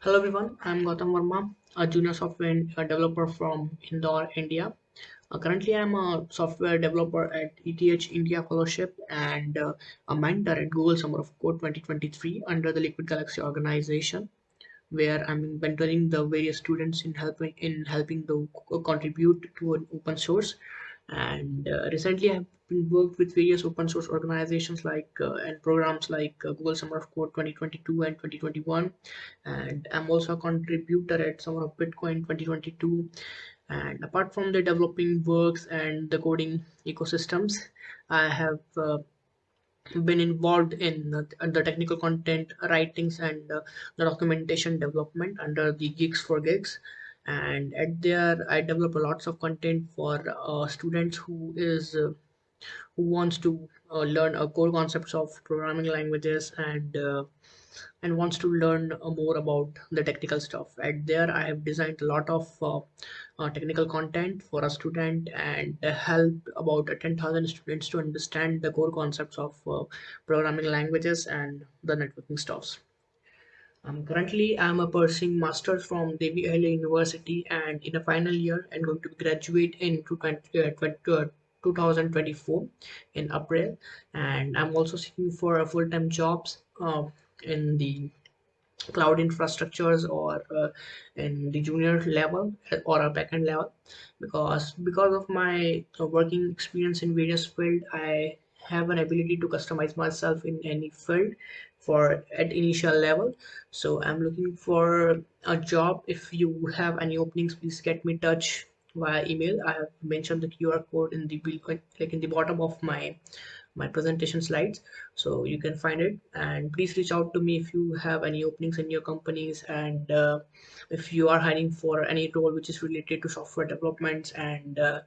Hello everyone, I'm Gautam Verma, a junior software uh, developer from Indore, India. Uh, currently, I'm a software developer at ETH India Fellowship and uh, a mentor at Google Summer of Code 2023 under the Liquid Galaxy organization, where I'm mentoring the various students in helping in helping to contribute to an open source and uh, recently i've been worked with various open source organizations like uh, and programs like uh, google summer of code 2022 and 2021 and i'm also a contributor at summer of bitcoin 2022 and apart from the developing works and the coding ecosystems i have uh, been involved in the technical content writings and uh, the documentation development under the GeeksforGeeks and at there i develop lots of content for uh, students who is uh, who wants to uh, learn uh, core concepts of programming languages and uh, and wants to learn uh, more about the technical stuff. And there i have designed a lot of uh, uh, technical content for a student and help about uh, 10000 students to understand the core concepts of programming languages and the networking stuffs. Um, currently, I'm a pursuing masters from Devi University and in a final year and going to graduate in 20, uh, 20, uh, 2024 in April. And I'm also seeking for a full-time jobs uh, in the cloud infrastructures or uh, in the junior level or a backend level. Because because of my uh, working experience in various field i have an ability to customize myself in any field for at initial level. So i'm looking for a job. If you have any openings please get me touch via email. I have mentioned the qr code in the like in the bottom of my my presentation slides so you can find it. And please reach out to me if you have any openings in your companies and uh, if you are hiring for any role which is related to software developments and uh,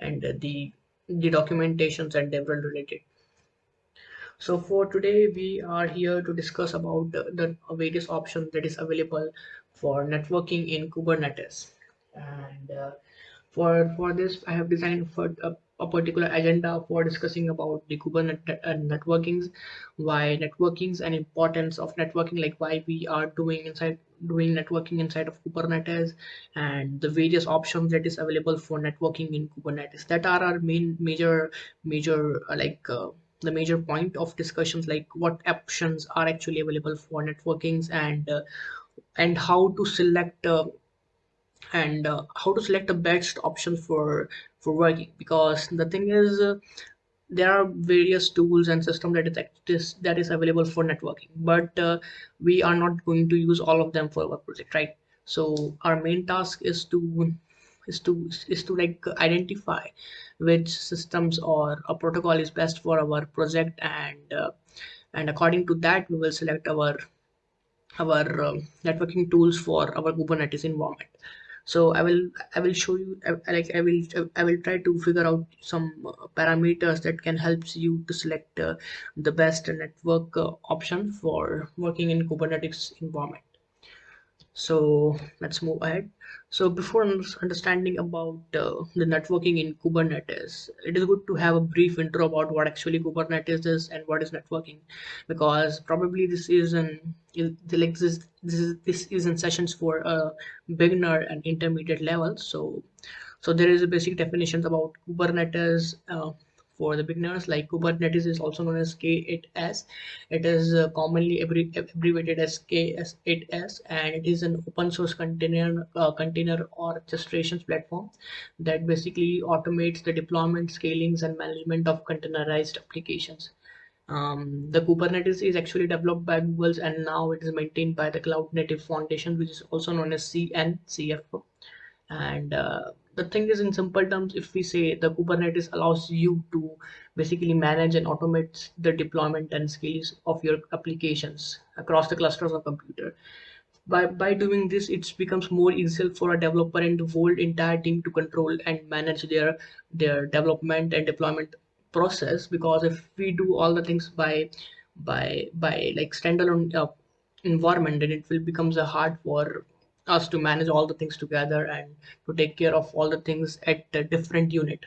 and the the documentations and DevRel related. So for today we are here to discuss about the, various options that is available for networking in kubernetes. And uh, for for this i have designed for a, a particular agenda for discussing about the kubernetes and networkings why networkings and importance of networking like why we are doing inside doing networking inside of kubernetes and the various options that is available for networking in kubernetes. That are our main major major uh, like uh, the major point of discussions like what options are actually available for networkings and uh, and how to select uh, and uh, how to select the best option for for working. Because the thing is uh, there are various tools and system that is that is available for networking but uh, we are not going to use all of them for our project right? So our main task is to is to is to like identify which systems or a protocol is best for our project and uh, and according to that we will select our our um, networking tools for our kubernetes environment so i will i will show you I, like i will i will try to figure out some uh, parameters that can help you to select uh, the best network uh, option for working in kubernetes environment. So let's move ahead so before understanding about uh, the networking in kubernetes it is good to have a brief intro about what actually kubernetes is and what is networking. Because probably this is an like this this is this is in sessions for a beginner and intermediate level. So so there is a basic definitions about kubernetes uh, for the beginners like kubernetes is also known as k8s it is uh, commonly abbrevi- abbreviated as ks8s and it is an open source container uh, container orchestrations platform that basically automates the deployment scalings and management of containerized applications um, the Kubernetes is actually developed by Google's and now it is maintained by the Cloud Native Foundation, which is also known as CNCF. And uh, the thing is, in simple terms, if we say the Kubernetes allows you to basically manage and automate the deployment and scales of your applications across the clusters of computer. By, by doing this, it becomes more easier for a developer and the whole entire team to control and manage their their development and deployment process. Because if we do all the things by by by like standalone uh, environment, then it will becomes a hard for us to manage all the things together and to take care of all the things at a different unit.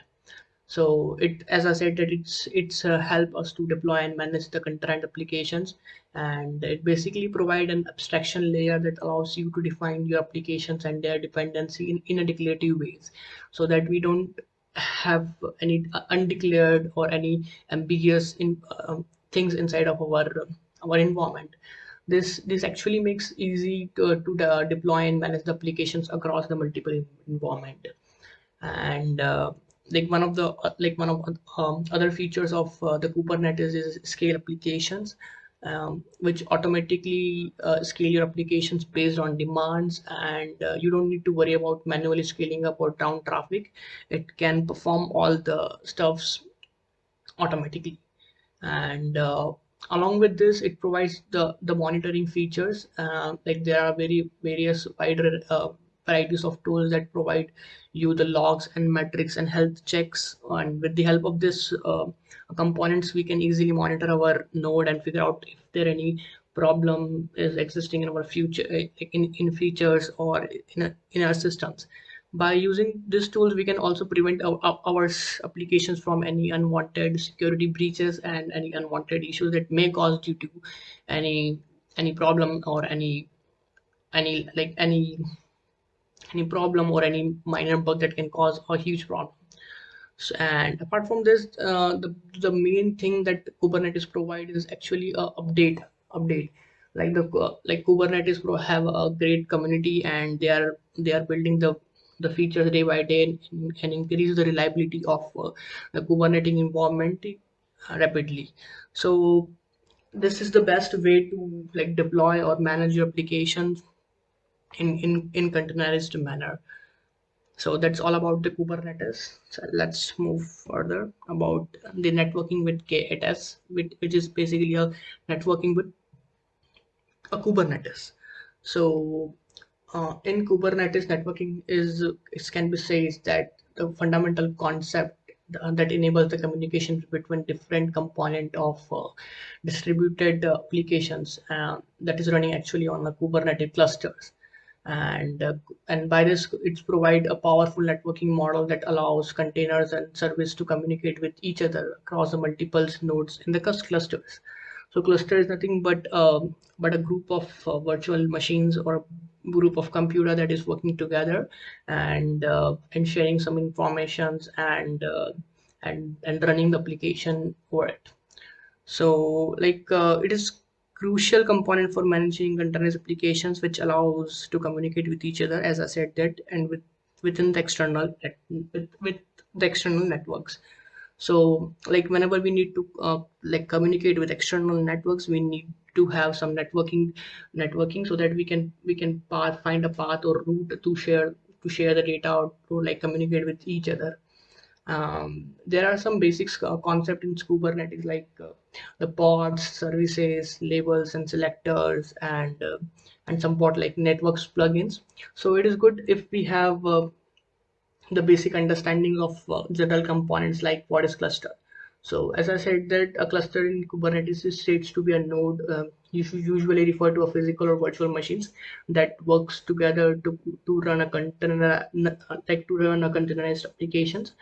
So it as i said that it's it's uh, help us to deploy and manage the concurrent applications. And it basically provide an abstraction layer that allows you to define your applications and their dependency in, in a declarative ways. So that we don't have any undeclared or any ambiguous in, uh, things inside of our our environment this this actually makes easy to, to uh, deploy and manage the applications across the multiple environment. And uh, like one of the uh, like one of um, other features of uh, the kubernetes is scale applications um, which automatically uh, scale your applications based on demands and uh, you don't need to worry about manually scaling up or down traffic. It can perform all the stuffs automatically. And uh, along with this it provides the the monitoring features uh, like there are very various wider uh, varieties of tools that provide you the logs and metrics and health checks. And with the help of this uh, components we can easily monitor our node and figure out if there any problem is existing in our future in, in features or in, a, in our systems by using these tools we can also prevent our, our applications from any unwanted security breaches and any unwanted issues that may cause due to any any problem or any any like any any problem or any minor bug that can cause a huge problem. So, and apart from this uh, the the main thing that kubernetes provide is actually a update update. Like the like kubernetes have a great community and they are they are building the the features day by day and, and increase the reliability of uh, the Kubernetes environment uh, rapidly. So this is the best way to like deploy or manage your applications in in in containerized manner. So that's all about the Kubernetes. So let's move further about the networking with K8s, which, which is basically a networking with a Kubernetes. So uh, in Kubernetes networking is it can be said that the fundamental concept uh, that enables the communication between different component of uh, distributed uh, applications uh, that is running actually on the Kubernetes clusters. And uh, and by this it's provide a powerful networking model that allows containers and service to communicate with each other across the multiple nodes in the clusters. So cluster is nothing but um, but a group of uh, virtual machines or group of computer that is working together and uh, and sharing some informations and uh, and and running the application for it. So like uh, it is crucial component for managing containers applications which allows to communicate with each other as i said that and with within the external with, with the external networks. So like whenever we need to uh, like communicate with external networks we need to have some networking networking so that we can we can path, find a path or route to share to share the data or to like communicate with each other. Um, there are some basics uh, concept in kubernetes like uh, the pods services labels and selectors and uh, and some part like networks plugins. So it is good if we have uh, the basic understanding of uh, general components like what is cluster so as I said that a cluster in Kubernetes is states to be a node um, you should usually refer to a physical or virtual machines that works together to, to run a container like to run a containerized applications.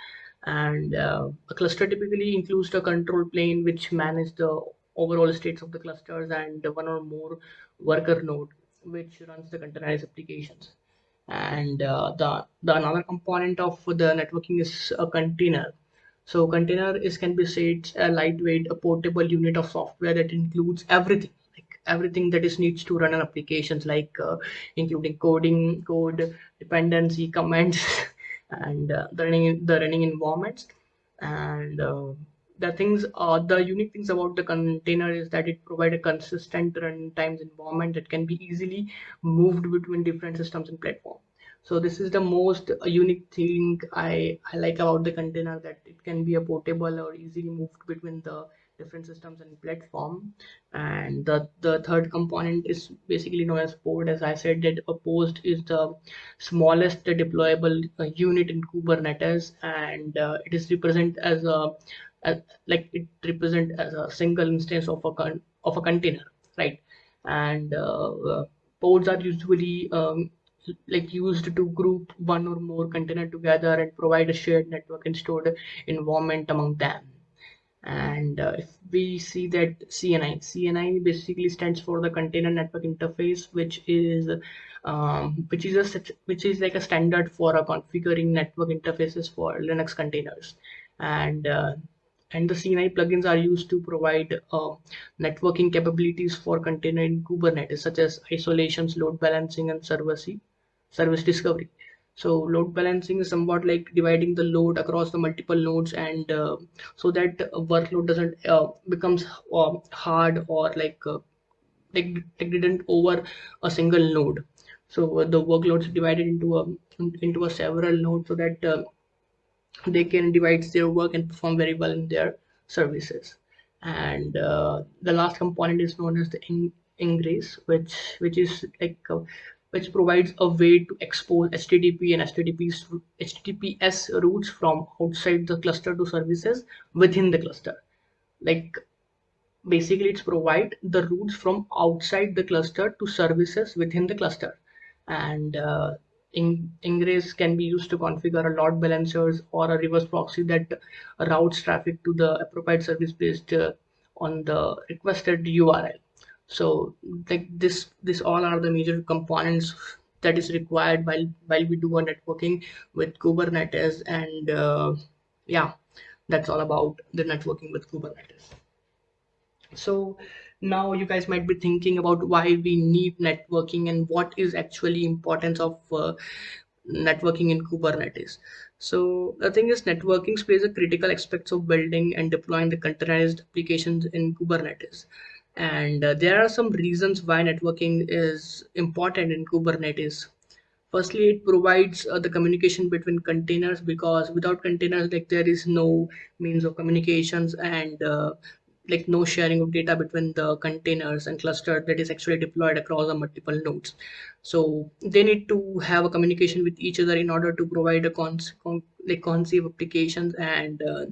And uh, a cluster typically includes the control plane which manage the overall states of the clusters and one or more worker node which runs the containerized applications. And uh, the the another component of the networking is a container so container is can be said a lightweight a portable unit of software that includes everything like everything that is needs to run an applications like uh, including coding code dependency commands and uh, the running the running environments. And uh, the things uh, the unique things about the container is that it provide a consistent runtimes environment that can be easily moved between different systems and platform so this is the most unique thing I, I like about the container that it can be a portable or easily moved between the different systems and platform. And the the third component is basically known as pod as i said that a post is the smallest deployable uh, unit in kubernetes and uh, it is represent as a as, like it represent as a single instance of a con of a container right? And uh, uh pods are usually um, like used to group one or more container together and provide a shared network and stored environment among them. And uh, if we see that CNI, CNI basically stands for the Container Network Interface, which is um, which is a which is like a standard for configuring network interfaces for Linux containers, and uh, and the CNI plugins are used to provide uh, networking capabilities for container in Kubernetes, such as isolations, load balancing, and server service service discovery. So load balancing is somewhat like dividing the load across the multiple nodes and uh, so that workload doesn't uh, becomes uh, hard or like uh, like, like didn't over a single node. So the workloads divided into a into a several nodes so that uh, they can divide their work and perform very well in their services. And uh, the last component is known as the ingress, which which is like which provides a way to expose HTTP and HTTP's, HTTPS routes from outside the cluster to services within the cluster. Like basically it's provide the routes from outside the cluster to services within the cluster. And uh, in, ingress can be used to configure a load balancers or a reverse proxy that routes traffic to the appropriate service based uh, on the requested URL so like this this all are the major components that is required while while we do a networking with kubernetes and uh, yeah that's all about the networking with kubernetes. So now you guys might be thinking about why we need networking and what is actually importance of uh, networking in kubernetes. So the thing is networking plays a critical aspects of building and deploying the containerized applications in kubernetes and uh, there are some reasons why networking is important in kubernetes. Firstly it provides uh, the communication between containers because without containers like there is no means of communications and uh, like no sharing of data between the containers and cluster that is actually deployed across the multiple nodes. So they need to have a communication with each other in order to provide a cons con like conceive applications and uh,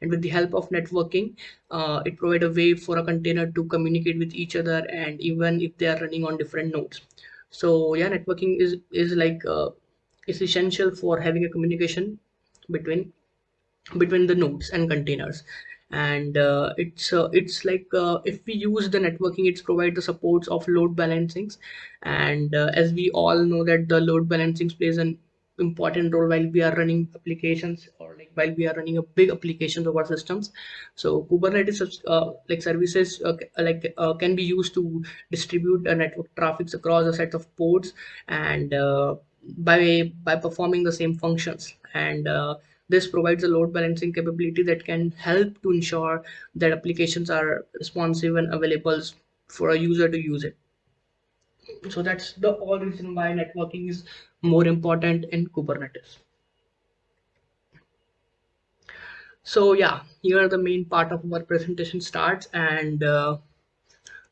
and with the help of networking uh, it provides a way for a container to communicate with each other and even if they are running on different nodes. So yeah networking is is like uh, is essential for having a communication between between the nodes and containers. And uh, it's uh, it's like uh, if we use the networking it's provide the supports of load balancings. And uh, as we all know that the load balancing plays an important role while we are running applications or like while we are running a big applications of our systems. So kubernetes uh, like services uh, like uh, can be used to distribute network traffics across a set of ports and uh, by by performing the same functions. And uh, this provides a load balancing capability that can help to ensure that applications are responsive and available for a user to use it so that's the all reason why networking is more important in kubernetes. So yeah here the main part of our presentation starts and uh,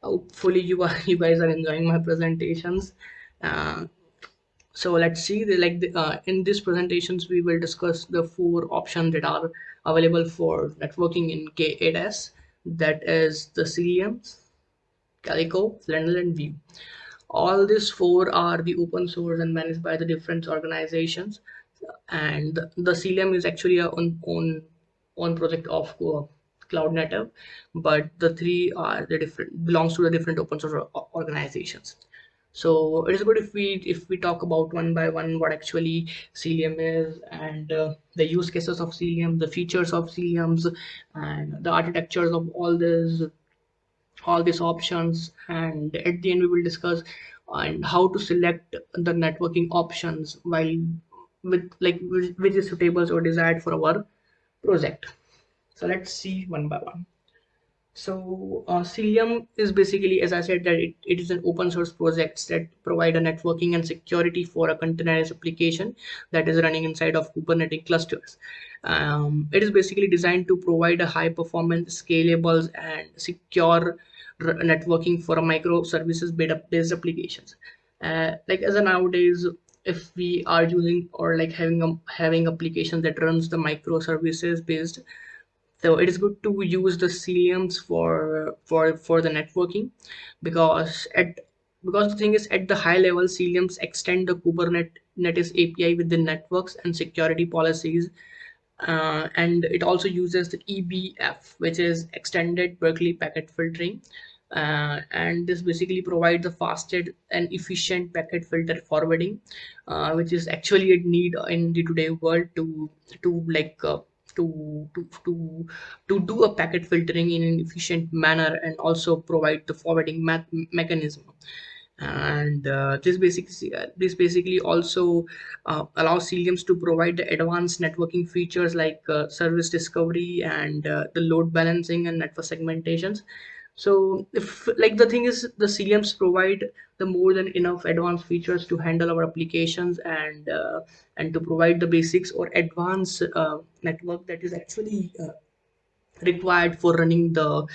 hopefully you are you guys are enjoying my presentations. Uh, so let's see the, like the, uh, in these presentations we will discuss the four options that are available for networking in k8s that is the ciliums calico flannel, and Weave all these four are the open source and managed by the different organizations. And the cilium is actually a own own, own project of uh, cloud native but the three are the different belongs to the different open source organizations. So it is good if we if we talk about one by one what actually cilium is and uh, the use cases of cilium the features of ciliums and the architectures of all this all these options and at the end we will discuss and how to select the networking options while with like which is suitable or desired for our project so let's see one by one so uh, Cilium is basically, as I said, that it, it is an open source project that provide a networking and security for a containerized application that is running inside of Kubernetes clusters. Um, it is basically designed to provide a high performance, scalable, and secure networking for a microservices based applications. Uh, like as a nowadays if we are using or like having a having application that runs the microservices based so it is good to use the ciliums for for for the networking because at because the thing is at the high level ciliums extend the kubernetes api with the networks and security policies uh, and it also uses the eBPF which is extended berkeley packet filtering. Uh, and this basically provides a faster and efficient packet filter forwarding uh, which is actually a need in the today world to to like uh, to, to to to do a packet filtering in an efficient manner and also provide the forwarding mechanism and uh, this basically this basically also uh, allows Ciliums to provide the advanced networking features like uh, service discovery and uh, the load balancing and network segmentations. So if like the thing is the ciliums provide the more than enough advanced features to handle our applications and uh, and to provide the basics or advanced uh, network that is actually required for running the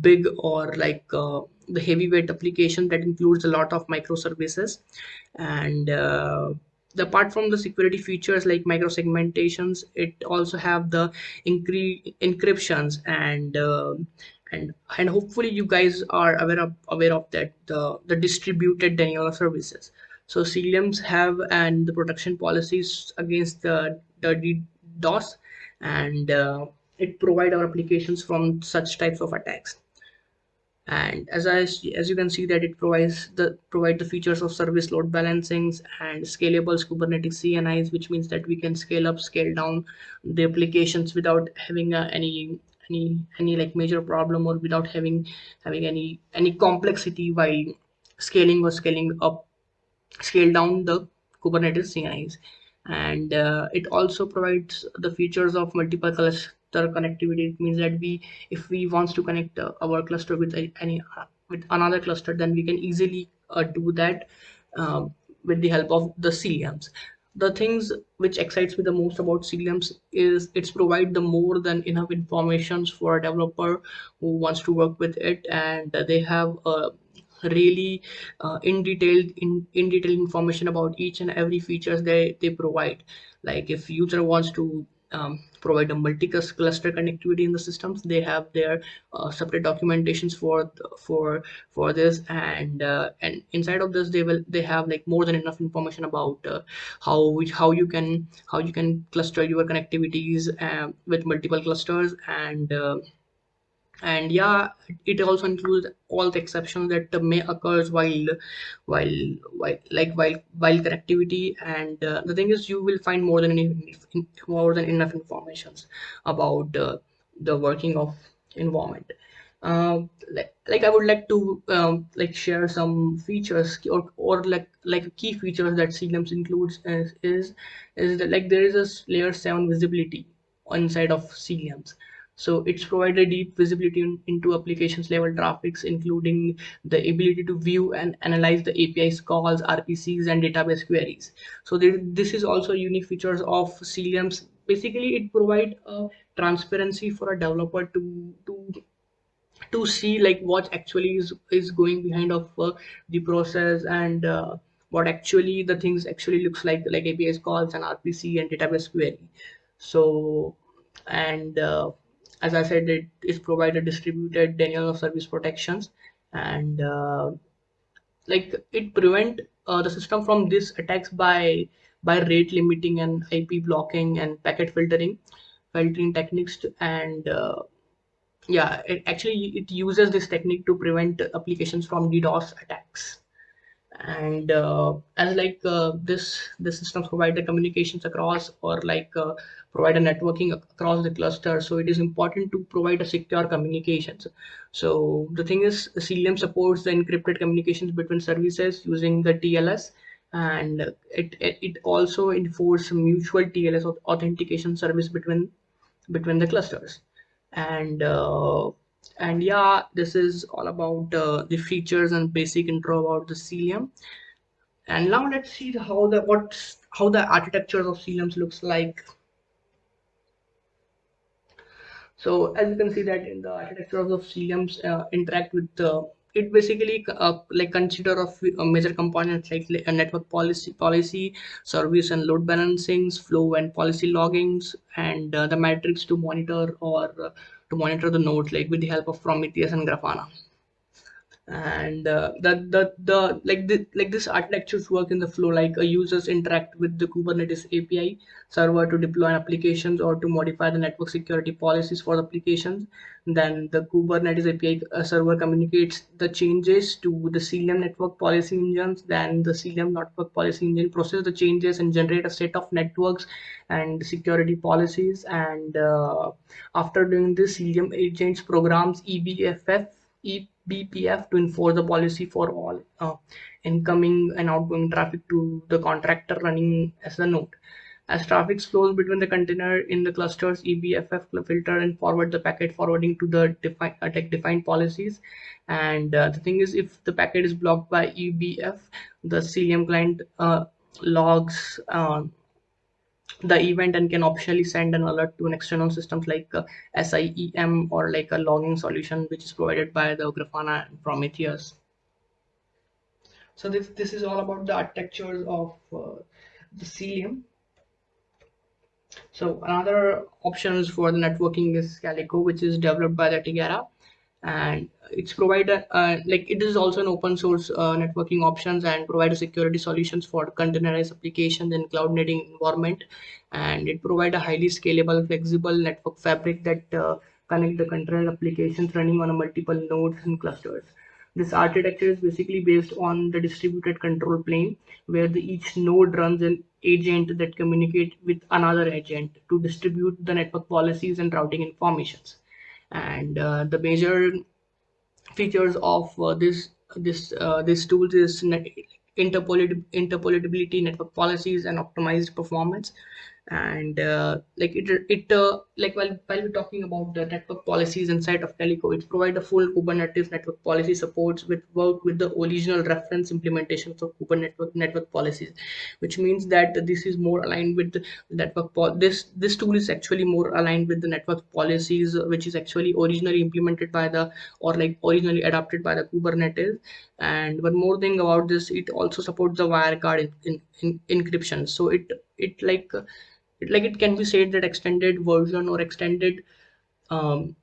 big or like uh, the heavyweight application that includes a lot of microservices. And uh, the apart from the security features like microsegmentations it also have the encryptions and uh, and and hopefully you guys are aware of aware of that the the distributed denial of services. So ciliums have and the protection policies against the the DDoS and uh, it provide our applications from such types of attacks. And as I as you can see that it provides the provide the features of service load balancings and scalable Kubernetes CNIs which means that we can scale up scale down the applications without having uh, any any any like major problem or without having having any any complexity while scaling or scaling up scale down the kubernetes cnis and uh, it also provides the features of multiple cluster connectivity it means that we if we wants to connect uh, our cluster with any uh, with another cluster then we can easily uh, do that uh, with the help of the ciliums the things which excites me the most about Ciliums is it's provide the more than enough informations for a developer who wants to work with it and they have a really uh, in detailed in in detail information about each and every features they they provide. Like if user wants to um, provide a multi-cluster connectivity in the systems. They have their uh, separate documentations for for for this. And uh, and inside of this they will they have like more than enough information about uh, how how you can how you can cluster your connectivities uh, with multiple clusters. And uh, and yeah it also includes all the exceptions that may occurs while while while like while while connectivity. And uh, the thing is you will find more than enough, more than enough informations about uh, the working of environment. Uh, like, like i would like to um, like share some features or, or like like key features that ciliums includes is is, is that like there is a layer 7 visibility inside of ciliums so it's provided deep visibility in, into applications level traffics, including the ability to view and analyze the API's calls, RPCs, and database queries. So this is also unique features of Ciliums. Basically, it provides a transparency for a developer to to to see like what actually is is going behind of uh, the process and uh, what actually the things actually looks like like API's calls and RPC and database query. So and uh, as I said, it is provided distributed denial of service protections. And uh, like it prevent uh, the system from these attacks by by rate limiting and IP blocking and packet filtering filtering techniques to, and uh, yeah it actually it uses this technique to prevent applications from DDoS attacks and uh, as like uh, this the systems provide the communications across or like uh, provide a networking across the cluster. So it is important to provide a secure communications. So the thing is cilium supports the encrypted communications between services using the tls and it it also enforces mutual tls authentication service between between the clusters. And uh, and yeah this is all about uh, the features and basic intro about the cilium and now let's see how the what how the architecture of ciliums looks like. So as you can see that in the architecture of the ciliums uh, interact with the it basically uh, like consider of uh, major components like a network policy policy service and load balancings flow and policy loggings and uh, the metrics to monitor or uh, to monitor the nodes like with the help of Prometheus and Grafana and uh, the, the the like the like this architectures work in the flow like a users interact with the kubernetes api server to deploy applications or to modify the network security policies for the applications. Then the kubernetes api uh, server communicates the changes to the cilium network policy engines. Then the cilium network policy engine process the changes and generate a set of networks and security policies. And uh, after doing this cilium agents programs eBPF BPF to enforce the policy for all uh, incoming and outgoing traffic to the contractor running as a node. As traffic flows between the container in the clusters, eBPF filter and forward the packet forwarding to the defi uh, defined policies. And uh, the thing is, if the packet is blocked by eBPF, the Cilium client uh, logs uh, the event and can optionally send an alert to an external systems like uh, SIEM or like a logging solution which is provided by the Grafana and Prometheus. So this this is all about the architectures of uh, the Cilium. So another options for the networking is Calico, which is developed by the Tigera and it's provided uh, like it is also an open source uh, networking options and provide security solutions for containerized applications in cloud native environment. And it provide a highly scalable flexible network fabric that uh, connect the container applications running on multiple nodes and clusters. This architecture is basically based on the distributed control plane where the each node runs an agent that communicate with another agent to distribute the network policies and routing informations and uh, the major features of uh, this this uh, this tools is interpolability network policies and optimized performance and uh, like it it uh, like while while we're talking about the network policies inside of Calico, it provide a full Kubernetes network policy supports with work with the original reference implementations of Kubernetes network policies, which means that this is more aligned with the network this this tool is actually more aligned with the network policies which is actually originally implemented by the or like originally adopted by the Kubernetes. And one more thing about this it also supports the WireGuard in, in, in encryption. So it it like like it can be said that extended version or extended um,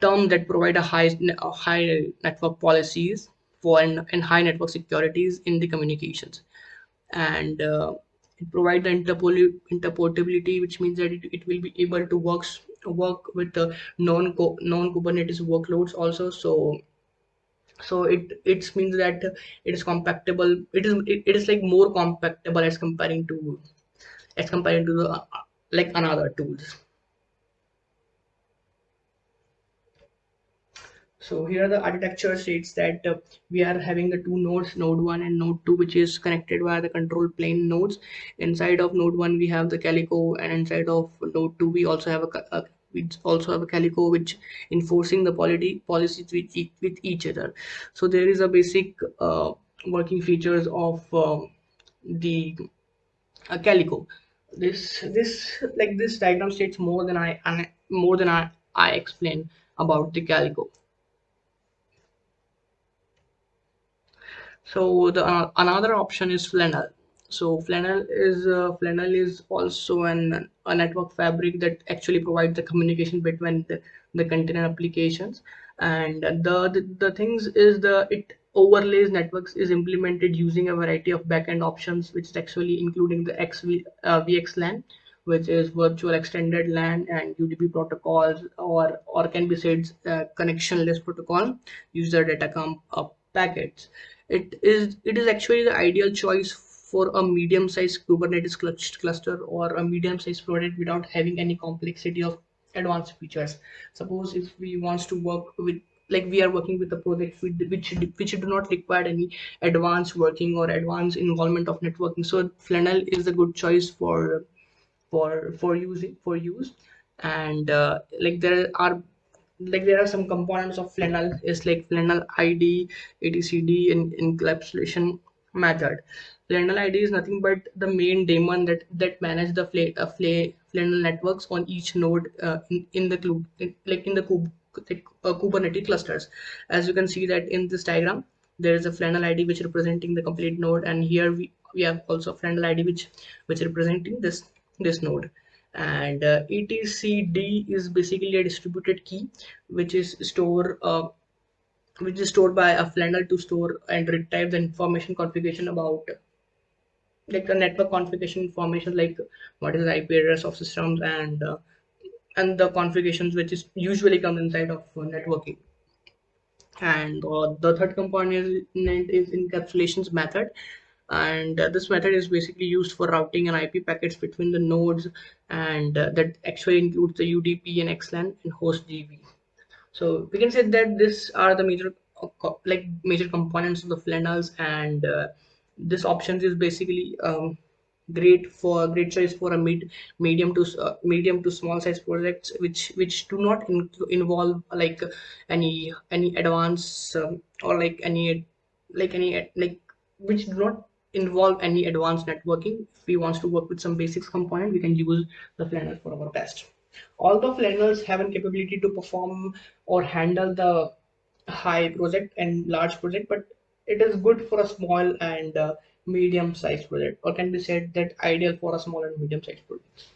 term that provide a high a high network policies for and, and high network securities in the communications. And uh, it provide the interpol interportability which means that it, it will be able to works work with the non non kubernetes workloads also. So so it it means that it is compatible it is it, it is like more compatible as comparing to as compared to the like another tools. So here the architecture states that uh, we are having the two nodes node 1 and node 2 which is connected via the control plane nodes. Inside of node 1 we have the calico and inside of node 2 we also have a, a we also have a calico which enforcing the policy policies with, with each other. So there is a basic uh, working features of uh, the calico this this like this diagram states more than i more than i i explain about the calico so the uh, another option is flannel so flannel is uh, flannel is also an a network fabric that actually provides the communication between the, the container applications. And the, the the things is the it overlays networks is implemented using a variety of backend options, which is actually including the XV, uh, VXLAN, which is virtual extended LAN and UDP protocols, or or can be said uh, connectionless protocol, user datagram uh, packets. It is it is actually the ideal choice for a medium-sized Kubernetes cluster or a medium-sized project without having any complexity of advanced features. Suppose if we wants to work with like we are working with a project which which do not require any advanced working or advanced involvement of networking. So flannel is a good choice for for for using for use. And uh, like there are like there are some components of flannel is like flannel id etcd and encapsulation method. Flannel id is nothing but the main daemon that that manage the fl uh, flannel networks on each node uh, in, in the club like in the uh, Kubernetes clusters. As you can see that in this diagram, there is a flannel ID which representing the complete node, and here we, we have also a flannel ID which which representing this this node. And uh, etcd is basically a distributed key which is store uh, which is stored by a Flannel to store and retrieve the information configuration about like the network configuration information like what is the IP address of systems and uh, and the configurations which is usually come inside of uh, networking. And uh, the third component is encapsulations method. And uh, this method is basically used for routing and IP packets between the nodes and uh, that actually includes the UDP and XLAN and host DB so we can say that these are the major like major components of the flannels and uh, this options is basically um, great for great choice for a mid medium to uh, medium to small size projects which which do not in, involve like any any advance um, or like any like any like which do not involve any advanced networking. If we want to work with some basics component we can use the flannel for our best. Although flannels have a capability to perform or handle the high project and large project but it is good for a small and uh, medium sized project or can be said that ideal for a small and medium sized projects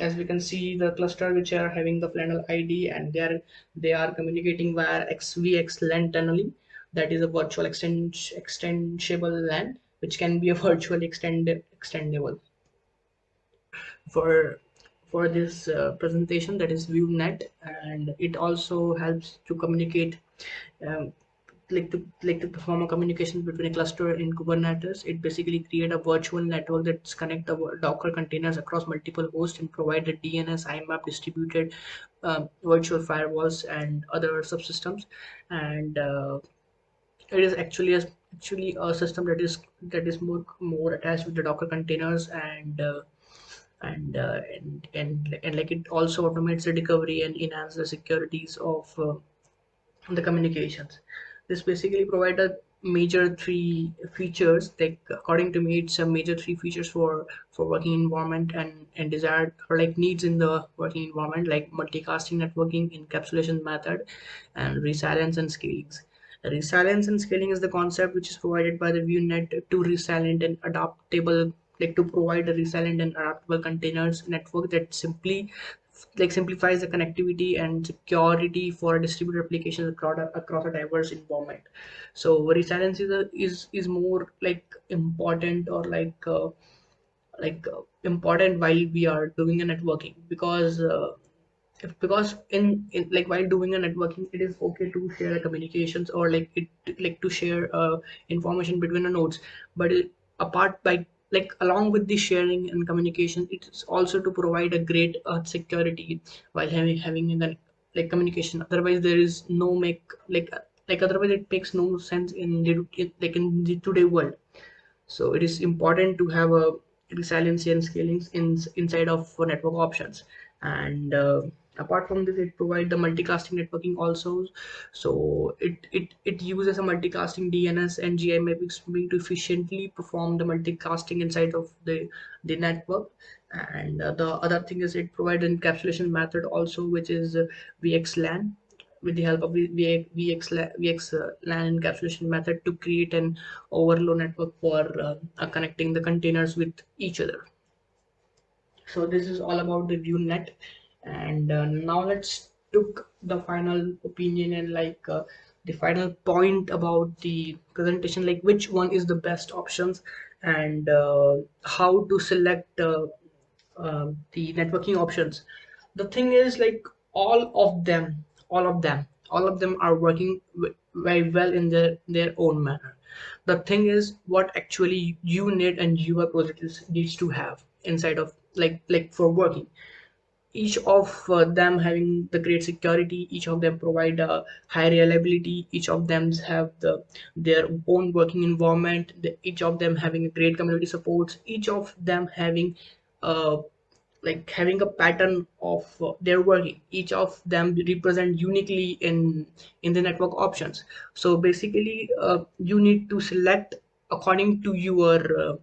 as we can see the cluster which are having the flannel id and they are they are communicating via xvxlan tunneling. That is a virtual extend extensible LAN which can be a virtually extend extendable. For for this uh, presentation that is Weave Net and it also helps to communicate um, like to like to perform a communication between a cluster in Kubernetes. It basically create a virtual network that's connect the Docker containers across multiple hosts and provide the DNS IPAM distributed uh, virtual firewalls and other subsystems. And uh, it is actually a actually a system that is that is more more attached with the Docker containers and uh, and, uh, and and and like it also automates the recovery and enhance the securities of uh, the communications this basically provide a major three features like according to me it's a major three features for for working environment and and desired or like needs in the working environment like multicasting networking encapsulation method and resilience and scalings. Resilience and scaling is the concept which is provided by the Weave Net to resilient and adaptable like to provide a resilient and adaptable containers network that simply like simplifies the connectivity and security for distributed applications across a, across a diverse environment. So resilience is a, is is more like important or like uh, like uh, important while we are doing a networking because uh, if, because in, in like while doing a networking it is okay to share communications or like it like to share uh, information between the nodes. But it, apart by like along with the sharing and communication it's also to provide a great uh, security while having having the like communication. Otherwise there is no make like like otherwise it makes no sense in the like in the today world. So it is important to have a resiliency and scalings in inside of network options. And uh, apart from this it provides the multicasting networking also. So it it it uses a multicasting dns and gi mapping streaming to efficiently perform the multicasting inside of the the network. And uh, the other thing is it provides an encapsulation method also which is uh, vxlan with the help of VX, VX uh, encapsulation method to create an overload network for uh, connecting the containers with each other. So this is all about the Weave Net and uh, now let's took the final opinion and like uh, the final point about the presentation like which one is the best options and uh, how to select uh, uh, the networking options. The thing is like all of them all of them all of them are working very well in their their own manner. The thing is what actually you need and your project needs to have inside of like like for working each of uh, them having the great security each of them provide a high reliability each of them have the their own working environment the, each of them having a great community supports each of them having uh, like having a pattern of uh, their working each of them represent uniquely in in the network options. So basically uh, you need to select according to your uh,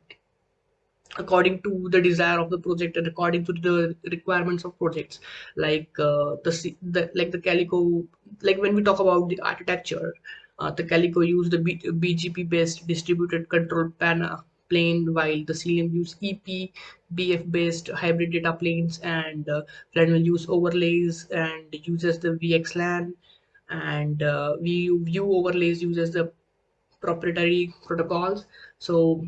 according to the desire of the project and according to the requirements of projects like uh, the, the like the calico like when we talk about the architecture uh, the calico use the B, bgp based distributed control panel plane, while the Cilium use EP, BF based hybrid data planes, and uh, Flannel use overlays and uses the VXLAN, and uh, Weave, Weave overlays uses the proprietary protocols. So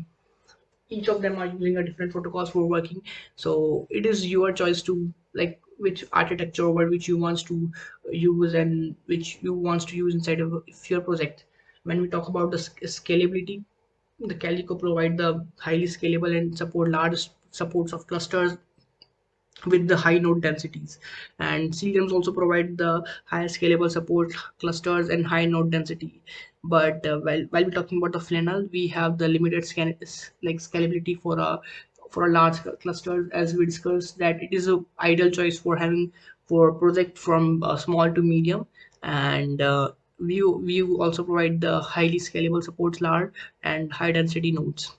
each of them are using a different protocols for working. So it is your choice to like which architecture or which you wants to use and which you wants to use inside of your project. When we talk about the scalability the calico provide the highly scalable and support large supports of clusters with the high node densities. And Ciliums also provide the high scalable support clusters and high node density. But uh, while, while we're talking about the flannel we have the limited scan like scalability for a for a large cluster as we discussed that it is a ideal choice for having for project from uh, small to medium. And uh, Weave Weave also provide the highly scalable supports large and high density nodes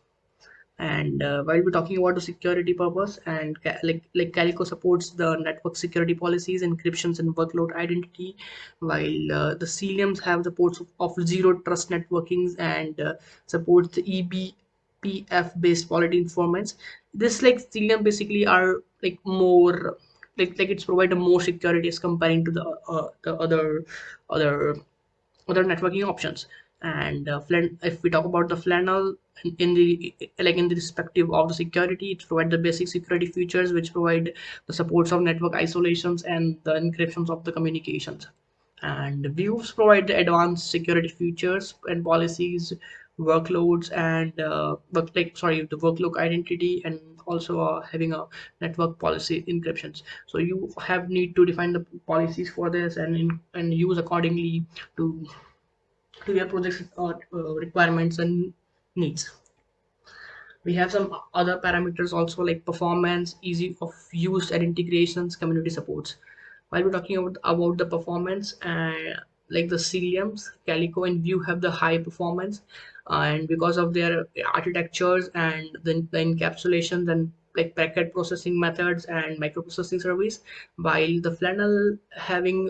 and uh, while we're talking about the security purpose and like like calico supports the network security policies encryptions and workload identity while uh, the ciliums have the ports of, of zero trust networkings and uh, supports the ebpf based quality informants. This like cilium basically are like more like like it's provided more security as comparing to the uh, the other other other networking options and uh, if we talk about the flannel in the like in the respective of the security it provides the basic security features which provide the supports of network isolations and the encryptions of the communications. And Weaves provide the advanced security features and policies workloads and uh, work like sorry the workload identity and also uh, having a network policy encryptions. So you have need to define the policies for this and in, and use accordingly to to your project's uh, uh, requirements and needs. We have some other parameters also like performance easy of use and integrations community supports. While we're talking about about the performance and uh, like the ciliums calico and Weave have the high performance and because of their architectures and the, the encapsulations and like packet processing methods and microprocessing service while the flannel having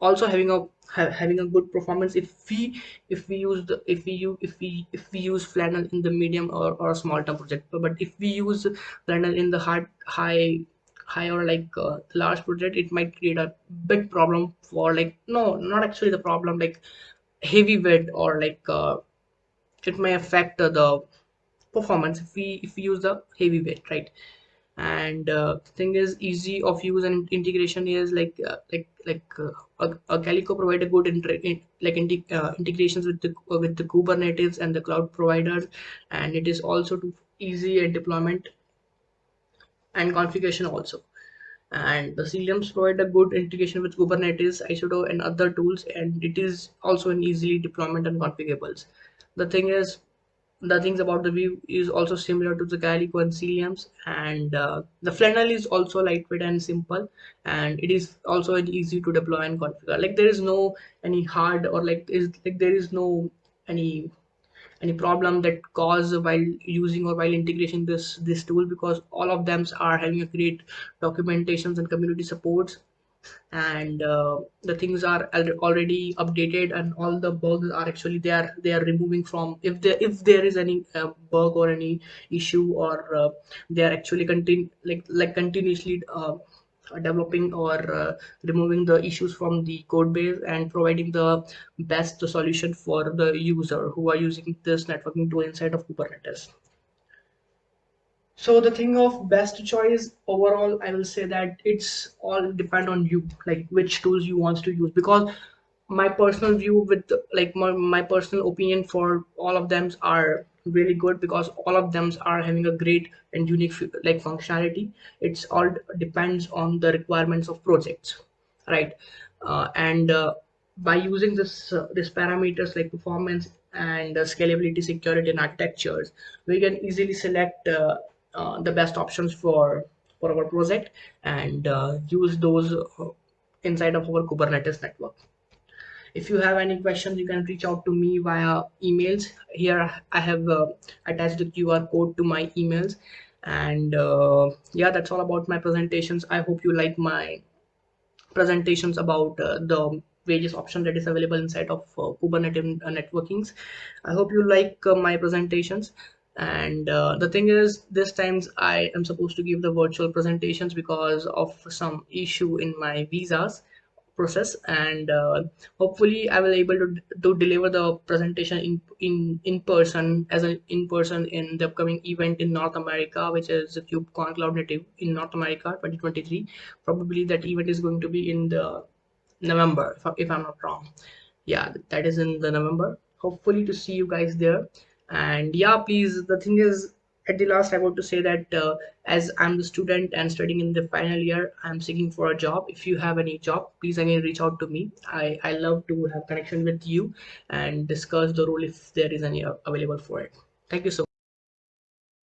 also having a ha having a good performance if we if we use the if we use if we if we use flannel in the medium or, or small term project. But if we use flannel in the hard high high or like uh, large project it might create a big problem for like no not actually the problem like heavy weight or like uh, it may affect the performance if we if we use the heavy weight right and uh, thing is easy of use and integration is like uh, like like uh, a, calico provide a good in, like uh, integrations with the with the kubernetes and the cloud providers. And it is also easy and deployment and configuration also. And the Ciliums provide a good integration with Kubernetes, Istio, and other tools, and it is also an easily deployment and configurables. The thing is, the things about the Weave is also similar to the calico and ciliums and uh, the flannel is also lightweight and simple and it is also easy to deploy and configure. Like there is no any hard or like is like there is no any any problem that cause while using or while integration this this tool because all of them are having a great documentations and community supports and uh, the things are already updated and all the bugs are actually they are they are removing from if there if there is any uh, bug or any issue or uh, they are actually continue like like continuously uh, developing or uh, removing the issues from the code base and providing the best solution for the user who are using this networking tool inside of kubernetes so the thing of best choice overall i will say that it's all depend on you like which tools you want to use. Because my personal view with like my, my personal opinion for all of them are really good because all of them are having a great and unique like functionality. It's all depends on the requirements of projects right? Uh, and uh, by using this uh, this parameters like performance and uh, scalability security and architectures we can easily select uh, the best options for for our project and uh, use those uh, inside of our kubernetes network. If you have any questions you can reach out to me via emails. Here i have uh, attached the qr code to my emails. And uh, yeah that's all about my presentations. I hope you like my presentations about uh, the various options that is available inside of kubernetes networkings. I hope you like my presentations and uh, the thing is this times i am supposed to give the virtual presentations because of some issue in my visas process. And uh, hopefully i will able to, to deliver the presentation in in in person as an in person in the upcoming event in north america which is the kubecon cloud native in north america 2023 probably that event is going to be in the november if, if i'm not wrong. Yeah that is in the november. Hopefully to see you guys there and yeah please the thing is at the last i want to say that uh, as i'm the student and studying in the final year i'm seeking for a job. If you have any job please again reach out to me. I i love to have connection with you and discuss the role if there is any uh, available for it. Thank you so